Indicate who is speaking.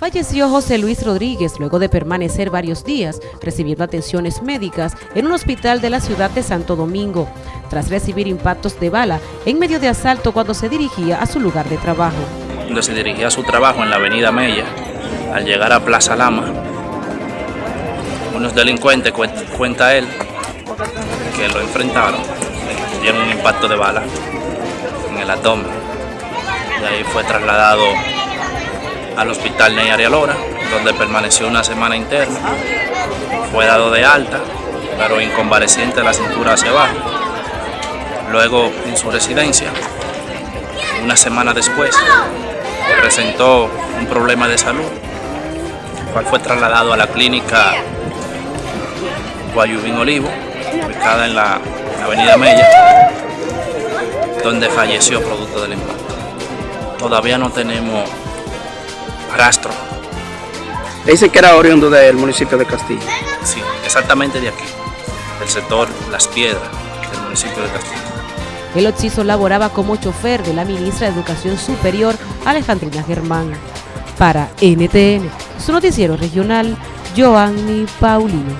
Speaker 1: Falleció José Luis Rodríguez luego de permanecer varios días recibiendo atenciones médicas en un hospital de la ciudad de Santo Domingo, tras recibir impactos de bala en medio de asalto cuando se dirigía a su lugar de trabajo.
Speaker 2: Cuando se dirigía a su trabajo en la avenida Mella, al llegar a Plaza Lama, unos delincuentes, cuenta él, que lo enfrentaron, dieron un impacto de bala en el abdomen. Y ahí fue trasladado al hospital Ney Arialora, donde permaneció una semana interna. Fue dado de alta, pero inconvaleciente la cintura hacia abajo. Luego, en su residencia, una semana después, presentó un problema de salud, cual fue trasladado a la clínica Guayubín Olivo, ubicada en la avenida Mella, donde falleció producto del impacto. Todavía no tenemos rastro.
Speaker 3: Dice que era oriundo del municipio de Castillo.
Speaker 2: Sí, exactamente de aquí, del sector Las Piedras, del municipio de Castillo.
Speaker 1: El occiso laboraba como chofer de la ministra de Educación Superior, Alejandrina Germán. Para NTN, su noticiero regional, Joanny Paulino.